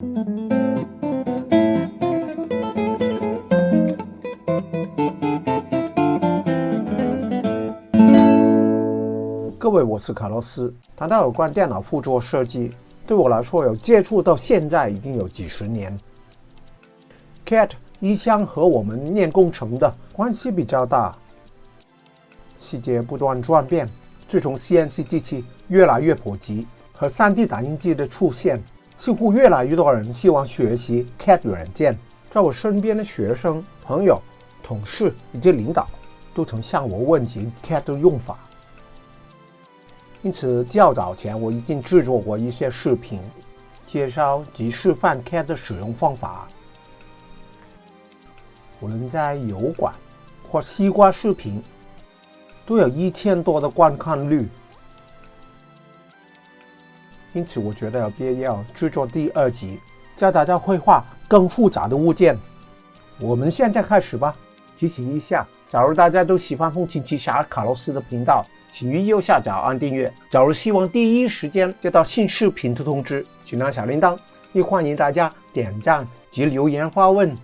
各位，我是卡洛斯。谈到有关电脑辅助设计，对我来说，有接触到现在已经有几十年。CAD 一向和我们念工程的关系比较大，细节不断转变。自从 CNC 机器越来越普及和 3D 打印机的出现，似乎越来越多人希望学习 CAD 软件。在我身边的学生、朋友、同事以及领导，都曾向我问及 CAD 的用法。因此，较早前我已经制作过一些视频，介绍及示范 CAD 的使用方法。无论在油管或西瓜视频，都有一千多的观看率。因此，我觉得有必要制作第二集，教大家绘画更复杂的物件。我们现在开始吧。提醒一下，假如大家都喜欢风琴奇侠卡洛斯的频道。请于右下角按订阅。假如希望第一时间接到新视频的通知，请按小铃铛。也欢迎大家点赞及留言发问。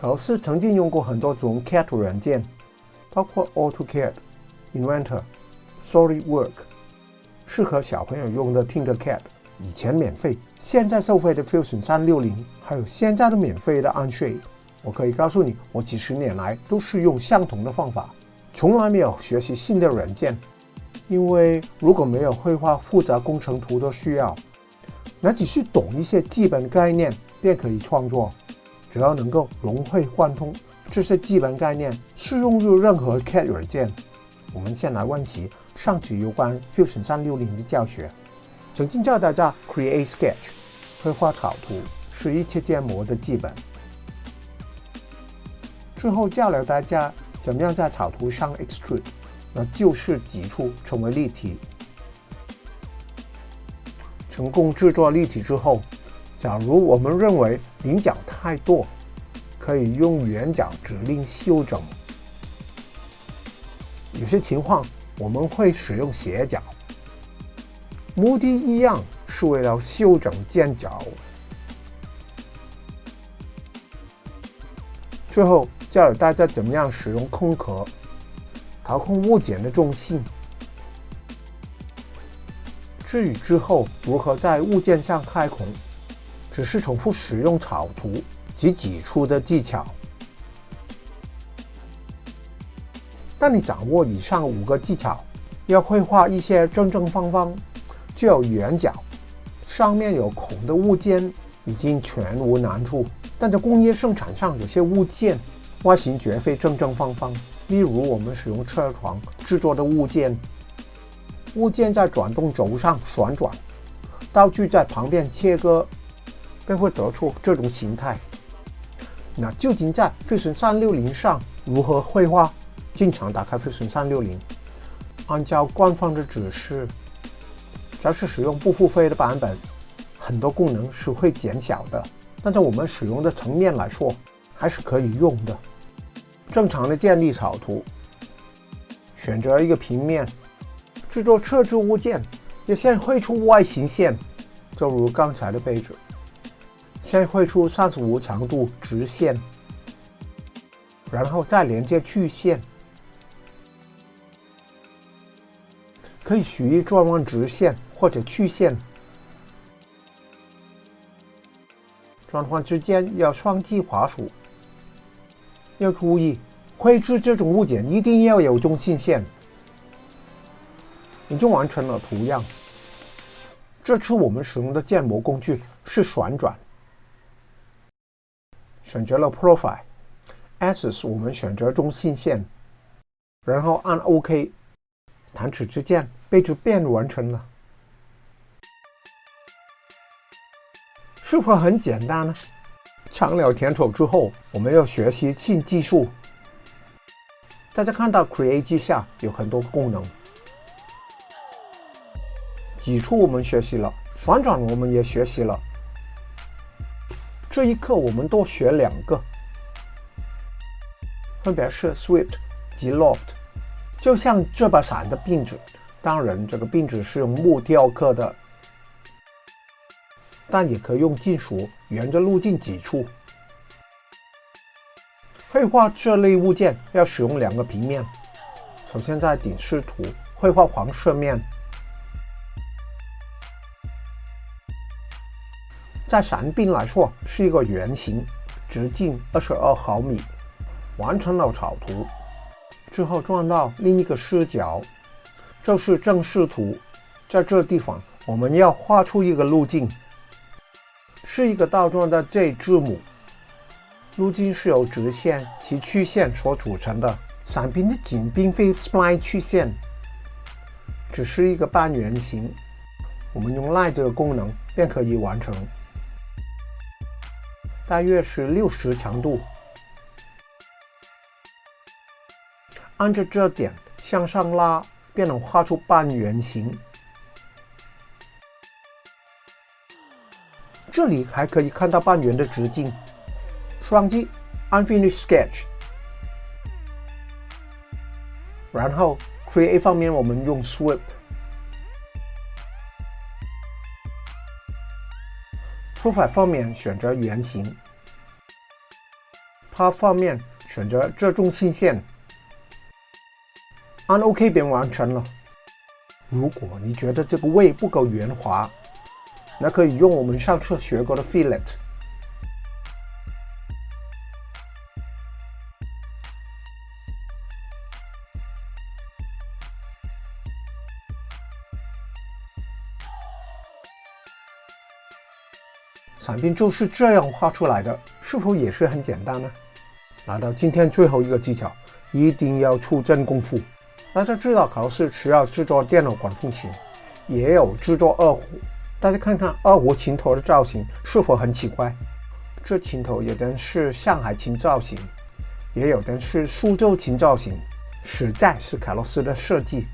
卡洛斯曾经用过很多种 CAD 软件，包括 AutoCAD、Inventor、Solid Work 适合小朋友用的 Tinkercad，以前免费，现在收费的 Fusion 360，还有现在的免费的 Onshape。我可以告诉你，我几十年来都是用相同的方法。从来没有学习新的软件，因为如果没有绘画复杂工程图的需要，那只是懂一些基本概念便可以创作。只要能够融会贯通，这些基本概念适用于任何 CAD 软件。我们先来温习上次有关 Fusion 360的教学。曾经教大家 Create Sketch，绘画草图是一切建模的基本。之后教了大家。怎么样在草图上 extrude，那就是挤出成为立体。成功制作立体之后，假如我们认为棱角太多，可以用圆角指令修整。有些情况我们会使用斜角，目的一样，是为了修整尖角。最后。教了大家怎么样使用空壳，调控物件的重心。至于之后如何在物件上开孔，只是重复使用草图及挤出的技巧。当你掌握以上五个技巧，要绘画一些正正方方、具有圆角、上面有孔的物件，已经全无难处。但在工业生产上，有些物件。外形绝非正正方方，例如我们使用车床制作的物件，物件在转动轴上旋转，道具在旁边切割，便会得出这种形态。那究竟在 Fusion 360上如何绘画？经常打开 Fusion 360，按照官方的指示，只要是使用不付费的版本，很多功能是会减小的，但在我们使用的层面来说，还是可以用的。正常的建立草图，选择一个平面，制作设置物件，要先绘出外形线，就如刚才的杯子。先绘出三十五强度直线，然后再连接曲线，可以随意转弯直线或者曲线，转换之间要双击滑鼠。要注意，绘制这种物件一定要有中心线。已经完成了图样。这次我们使用的建模工具是旋转。选择了 Profile，Axis 我们选择中心线，然后按 OK，弹指之间，杯子便完成了。是否很简单呢？尝了甜头之后，我们要学习新技术。大家看到 Create 下有很多功能，挤出我们学习了，旋转我们也学习了。这一课我们多学两个，分别是 Swept 及 Loft。就像这把伞的并指，当然这个并指是用木雕刻的。但也可以用金属沿着路径挤出。绘画这类物件要使用两个平面，首先在顶视图绘画黄色面，在伞柄来说是一个圆形，直径二十二毫米。完成了草图之后，转到另一个视角，就是正视图。在这地方，我们要画出一个路径，是一个倒转的 J 字母。路径是由直线及曲线所组成的。伞柄的颈并非 spline 曲线，只是一个半圆形。我们用 Line 这个功能便可以完成，大约是六十强度。按着这点向上拉，便能画出半圆形。这里还可以看到半圆的直径。双击 Unfinished Sketch，然后 Create 方面我们用 Sweep，Profile 方面选择圆形，Path 方面选择这中心线。按 OK 便完成了。如果你觉得这个位不够圆滑，那可以用我们上次学过的 Fillet。伞柄就是这样画出来的，是否也是很简单呢？来到今天最后一个技巧，一定要出真功夫。大家知道考试需要制作电脑管风琴，也有制作二胡。大家看看二胡琴头的造型是否很奇怪？这琴头有的是上海琴造型，也有的是苏州琴造型，实在是卡洛斯的设计。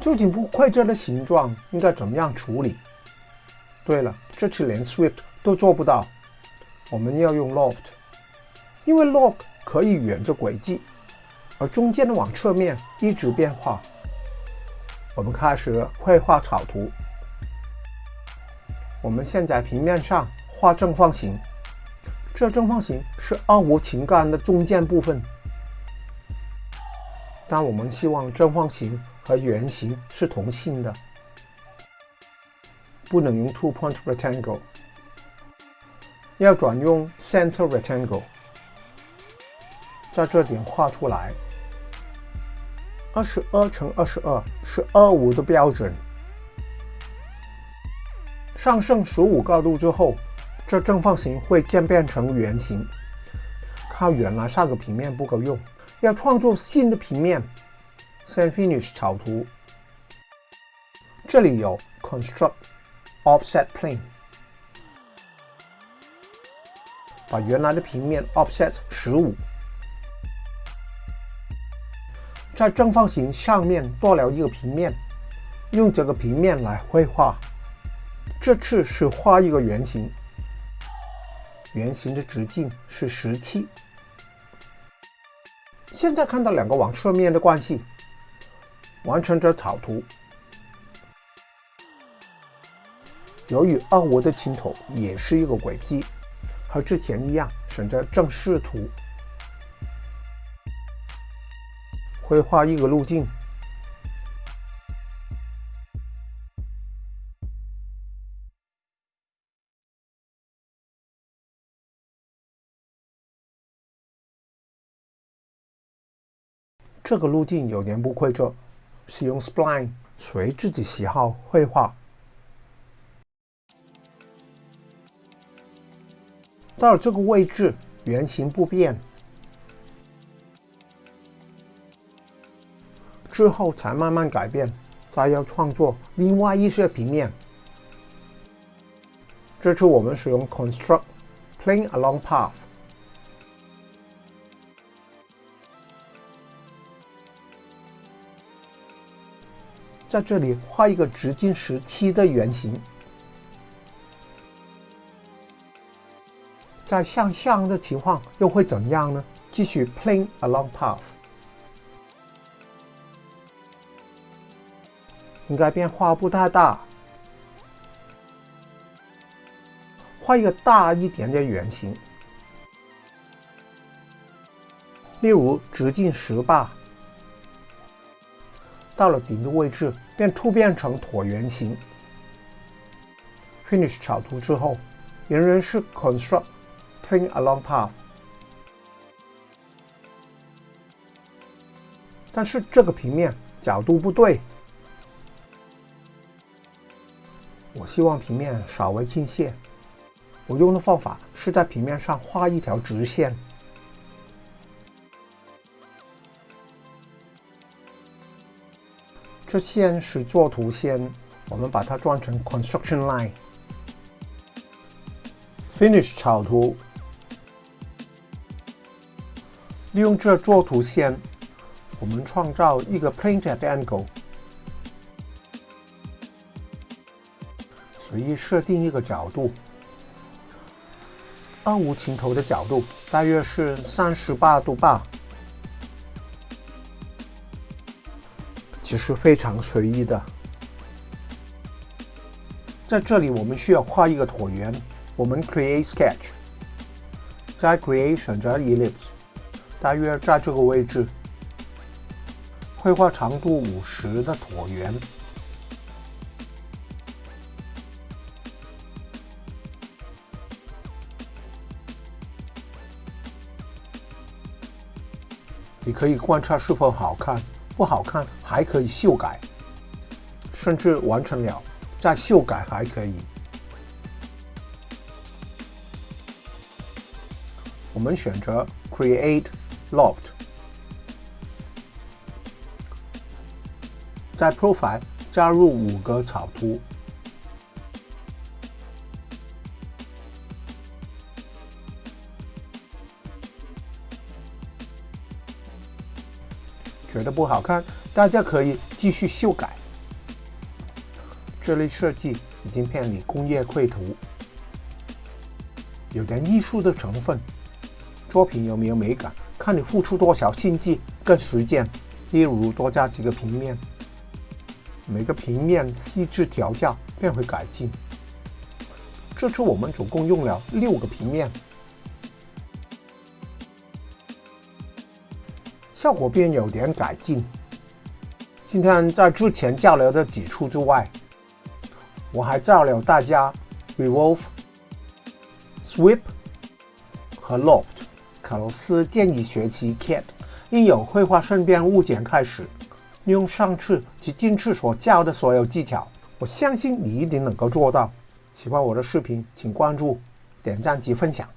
究竟不会这的形状应该怎么样处理？对了，这次连 Swift 都做不到，我们要用 Loft，因为 Lock 可以沿着轨迹。而中间的往侧面一直变化。我们开始绘画草图。我们先在平面上画正方形，这正方形是二胡琴杆的中间部分。但我们希望正方形和圆形是同心的，不能用 two point rectangle，要转用 center rectangle，在这点画出来。二十二乘二十二是二五的标准。上升十五高度之后，这正方形会渐变成圆形。靠原来上个平面不够用，要创作新的平面。先 finish 草图。这里有 construct offset plane，把原来的平面 offset 十五。在正方形上面多了一个平面，用这个平面来绘画。这次是画一个圆形，圆形的直径是十七。现在看到两个往侧面的关系，完成这草图。由于二五的琴头也是一个轨迹，和之前一样，选择正视图。绘画一个路径，这个路径有点不规则，使用 spline 随自己喜好绘画。到了这个位置，圆形不变。之后才慢慢改变，再要创作另外一些平面。这次我们使用 construct plane along path，在这里画一个直径十七的圆形。在向上的情况又会怎样呢？继续 plane along path。应该变化不太大。画一个大一点的圆形，例如直径十八，到了顶的位置便突变成椭圆形。Finish 草图之后，仍然是 Construct Print Along Path，但是这个平面角度不对。我希望平面稍微倾斜。我用的方法是在平面上画一条直线。这线是作图线，我们把它转成 construction line。Finish 草图，利用这作图线，我们创造一个 painted angle。随意设定一个角度，二五情头的角度大约是三十八度八，其实非常随意的。在这里，我们需要画一个椭圆，我们 Create Sketch，在 Create 选择 Ellipse，大约在这个位置，绘画长度五十的椭圆。你可以观察是否好看，不好看还可以修改，甚至完成了再修改还可以。我们选择 Create Loft，在 Profile 加入五个草图。觉得不好看，大家可以继续修改。这类设计已经偏离工业绘图，有点艺术的成分。作品有没有美感，看你付出多少心机跟时间。例如多加几个平面，每个平面细致调教便会改进。这次我们总共用了六个平面。效果便有点改进。今天在之前交流的几处之外，我还教了大家 revolve、sweep 和 loft。卡洛斯建议学习 CAD 应由绘画身边物件开始，用上次及今次所教的所有技巧，我相信你一定能够做到。喜欢我的视频，请关注、点赞及分享。